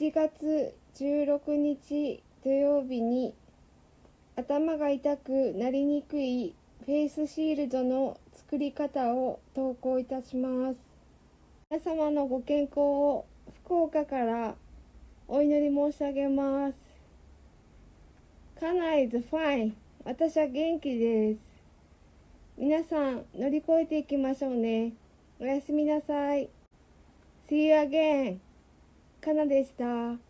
1月16日土曜日に頭が痛くなりにくいフェイスシールドの作り方を投稿いたします。皆様のご健康を福岡からお祈り申し上げます。家内 is fine 私は元気です。皆さん乗り越えていきましょうね。おやすみなさい。See you again かなでした。